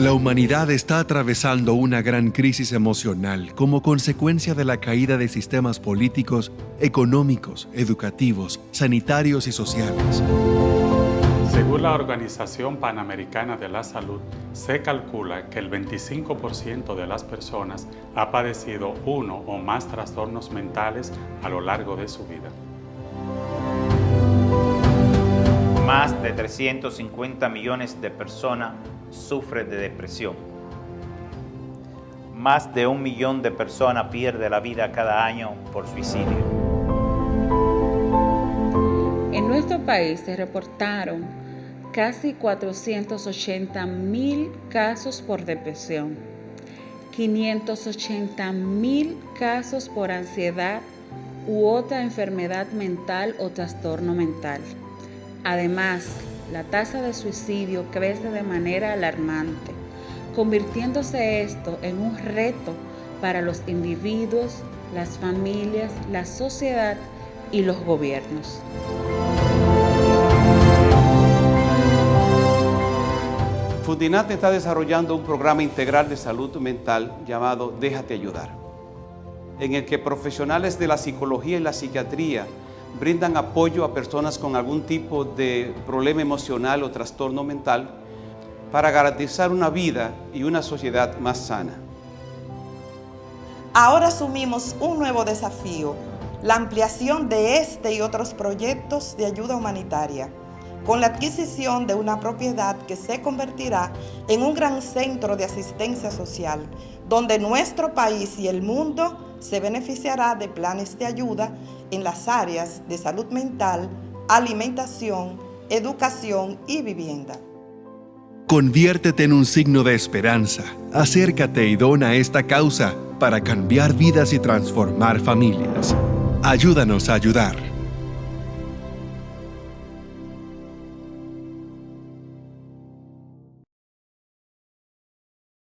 La humanidad está atravesando una gran crisis emocional como consecuencia de la caída de sistemas políticos, económicos, educativos, sanitarios y sociales. Según la Organización Panamericana de la Salud, se calcula que el 25% de las personas ha padecido uno o más trastornos mentales a lo largo de su vida. Más de 350 millones de personas sufren de depresión. Más de un millón de personas pierden la vida cada año por suicidio. En nuestro país se reportaron casi 480 mil casos por depresión, 580 mil casos por ansiedad u otra enfermedad mental o trastorno mental. Además, la tasa de suicidio crece de manera alarmante, convirtiéndose esto en un reto para los individuos, las familias, la sociedad y los gobiernos. Fundinat está desarrollando un programa integral de salud mental llamado Déjate Ayudar, en el que profesionales de la psicología y la psiquiatría brindan apoyo a personas con algún tipo de problema emocional o trastorno mental para garantizar una vida y una sociedad más sana. Ahora asumimos un nuevo desafío, la ampliación de este y otros proyectos de ayuda humanitaria, con la adquisición de una propiedad que se convertirá en un gran centro de asistencia social, donde nuestro país y el mundo se beneficiará de planes de ayuda en las áreas de salud mental, alimentación, educación y vivienda. Conviértete en un signo de esperanza. Acércate y dona esta causa para cambiar vidas y transformar familias. Ayúdanos a ayudar.